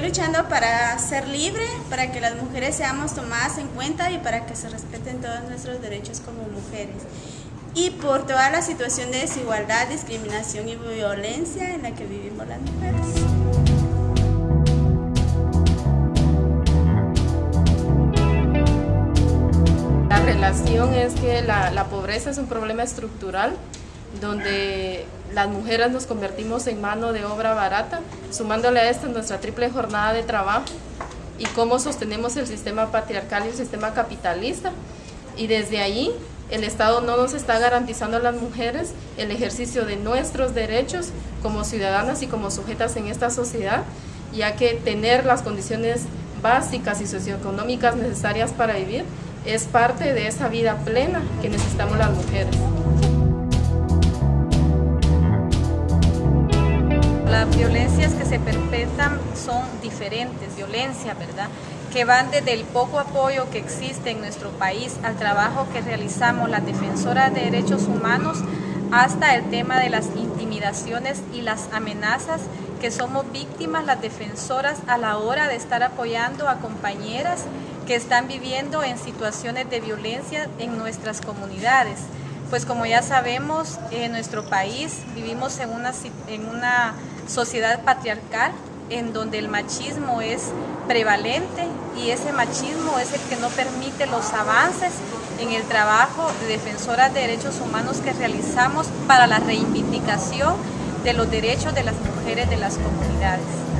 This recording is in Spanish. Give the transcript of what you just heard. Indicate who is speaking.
Speaker 1: luchando para ser libre, para que las mujeres seamos tomadas en cuenta y para que se respeten todos nuestros derechos como mujeres. Y por toda la situación de desigualdad, discriminación y violencia en la que vivimos las mujeres.
Speaker 2: La relación es que la pobreza es un problema estructural donde las mujeres nos convertimos en mano de obra barata, sumándole a esto nuestra triple jornada de trabajo y cómo sostenemos el sistema patriarcal y el sistema capitalista. Y desde ahí el Estado no nos está garantizando a las mujeres el ejercicio de nuestros derechos como ciudadanas y como sujetas en esta sociedad, ya que tener las condiciones básicas y socioeconómicas necesarias para vivir es parte de esa vida plena que necesitamos las mujeres.
Speaker 3: Las violencias que se perpetran son diferentes, violencia, ¿verdad? Que van desde el poco apoyo que existe en nuestro país al trabajo que realizamos las defensoras de derechos humanos hasta el tema de las intimidaciones y las amenazas que somos víctimas las defensoras a la hora de estar apoyando a compañeras que están viviendo en situaciones de violencia en nuestras comunidades. Pues como ya sabemos, en nuestro país vivimos en una, en una sociedad patriarcal en donde el machismo es prevalente y ese machismo es el que no permite los avances en el trabajo de defensoras de derechos humanos que realizamos para la reivindicación de los derechos de las mujeres de las comunidades.